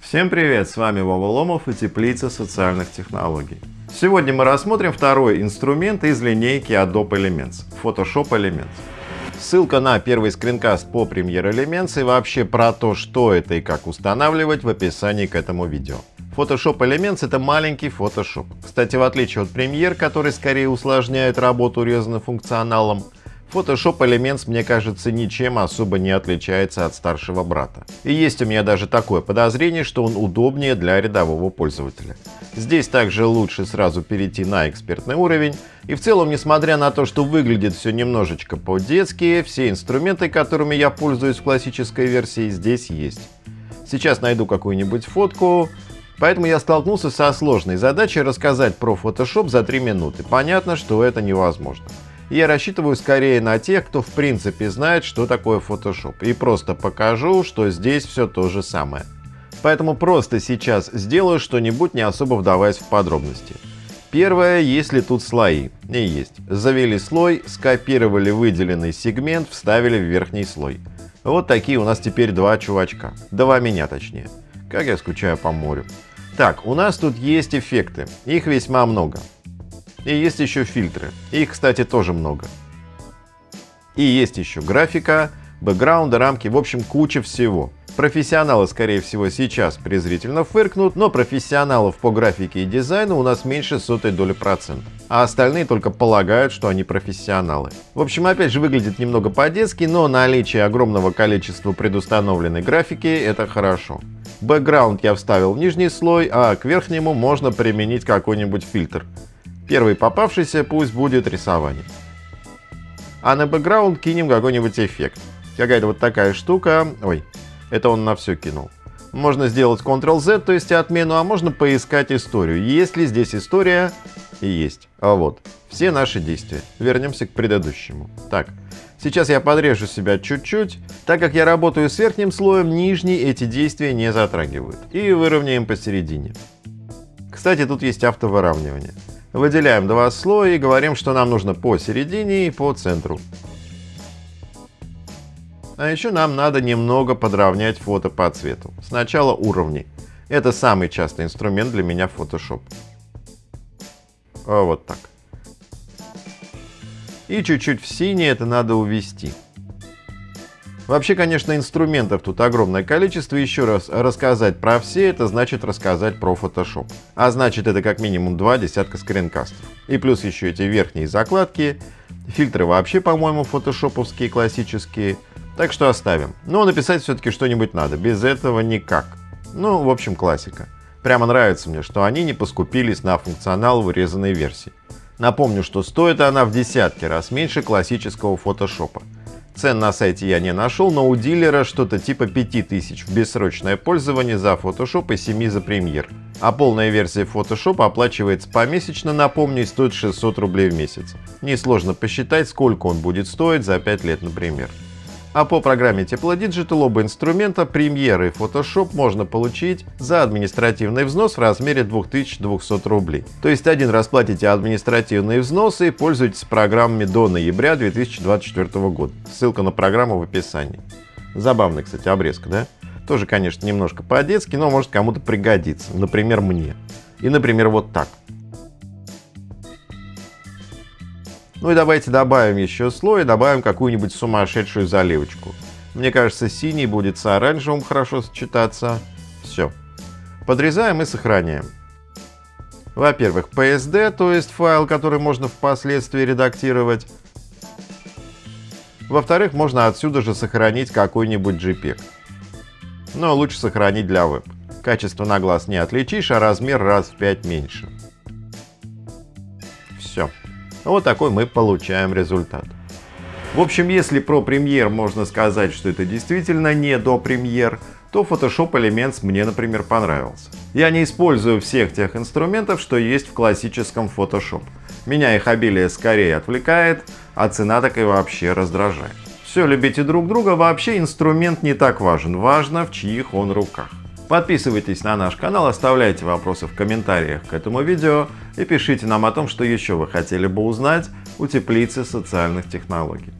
Всем привет, с вами Вова Ломов и Теплица социальных технологий. Сегодня мы рассмотрим второй инструмент из линейки Adobe Elements – Photoshop Elements. Ссылка на первый скринкаст по Premiere Elements и вообще про то, что это и как устанавливать в описании к этому видео. Photoshop Elements — это маленький Photoshop. Кстати, в отличие от Premiere, который скорее усложняет работу урезанным функционалом, Photoshop Elements, мне кажется, ничем особо не отличается от старшего брата. И есть у меня даже такое подозрение, что он удобнее для рядового пользователя. Здесь также лучше сразу перейти на экспертный уровень. И в целом, несмотря на то, что выглядит все немножечко по-детски, все инструменты, которыми я пользуюсь в классической версии, здесь есть. Сейчас найду какую-нибудь фотку, Поэтому я столкнулся со сложной задачей рассказать про Photoshop за 3 минуты. Понятно, что это невозможно я рассчитываю скорее на тех, кто в принципе знает, что такое Photoshop, и просто покажу, что здесь все то же самое. Поэтому просто сейчас сделаю что-нибудь, не особо вдаваясь в подробности. Первое, если тут слои. И есть. Завели слой, скопировали выделенный сегмент, вставили в верхний слой. Вот такие у нас теперь два чувачка. Два меня точнее. Как я скучаю по морю. Так, у нас тут есть эффекты. Их весьма много. И есть еще фильтры. Их, кстати, тоже много. И есть еще графика, бэкграунды, рамки, в общем, куча всего. Профессионалы, скорее всего, сейчас презрительно фыркнут, но профессионалов по графике и дизайну у нас меньше сотой доли процента. А остальные только полагают, что они профессионалы. В общем, опять же, выглядит немного по-детски, но наличие огромного количества предустановленной графики – это хорошо. Бэкграунд я вставил в нижний слой, а к верхнему можно применить какой-нибудь фильтр. Первый попавшийся пусть будет рисование. А на бэкграунд кинем какой-нибудь эффект. Какая-то вот такая штука. Ой, это он на все кинул. Можно сделать Ctrl-Z, то есть отмену, а можно поискать историю. Есть ли здесь история? И есть. А вот. Все наши действия. Вернемся к предыдущему. Так, сейчас я подрежу себя чуть-чуть. Так как я работаю с верхним слоем, нижний эти действия не затрагивают. И выровняем посередине. Кстати, тут есть автовыравнивание. Выделяем два слоя и говорим, что нам нужно посередине и по центру. А еще нам надо немного подровнять фото по цвету. Сначала уровни. Это самый частый инструмент для меня в Photoshop. Вот так. И чуть-чуть в синий это надо увести. Вообще, конечно, инструментов тут огромное количество. Еще раз рассказать про все, это значит рассказать про Photoshop. А значит, это как минимум два десятка скринкастов. И плюс еще эти верхние закладки. Фильтры вообще, по-моему, фотошоповские, классические. Так что оставим. Но написать все-таки что-нибудь надо. Без этого никак. Ну, в общем, классика. Прямо нравится мне, что они не поскупились на функционал вырезанной версии. Напомню, что стоит она в десятки раз меньше классического фотошопа. Цен на сайте я не нашел, но у дилера что-то типа 5000 в бессрочное пользование за Photoshop и 7 за Premiere. А полная версия Photoshop оплачивается помесячно, напомню, и стоит 600 рублей в месяц. Несложно посчитать, сколько он будет стоить за 5 лет, например. А по программе Teplodigital оба инструмента Premiere и Photoshop можно получить за административный взнос в размере 2200 рублей. То есть один раз платите административные взносы и пользуетесь программами до ноября 2024 года. Ссылка на программу в описании. Забавная, кстати, обрезка, да? Тоже, конечно, немножко по-детски, но может кому-то пригодится. Например, мне. И, например, вот так. Ну и давайте добавим еще слой, добавим какую-нибудь сумасшедшую заливочку. Мне кажется, синий будет с оранжевым хорошо сочетаться. Все. Подрезаем и сохраняем. Во-первых, PSD, то есть файл, который можно впоследствии редактировать. Во-вторых, можно отсюда же сохранить какой-нибудь JPEG. Но лучше сохранить для веб. Качество на глаз не отличишь, а размер раз в 5 меньше. Вот такой мы получаем результат. В общем, если про премьер можно сказать, что это действительно не до премьер, то Photoshop Elements мне, например, понравился. Я не использую всех тех инструментов, что есть в классическом Photoshop. Меня их обилие скорее отвлекает, а цена так и вообще раздражает. Все, любите друг друга, вообще инструмент не так важен, важно в чьих он руках. Подписывайтесь на наш канал, оставляйте вопросы в комментариях к этому видео и пишите нам о том, что еще вы хотели бы узнать у теплицы социальных технологий.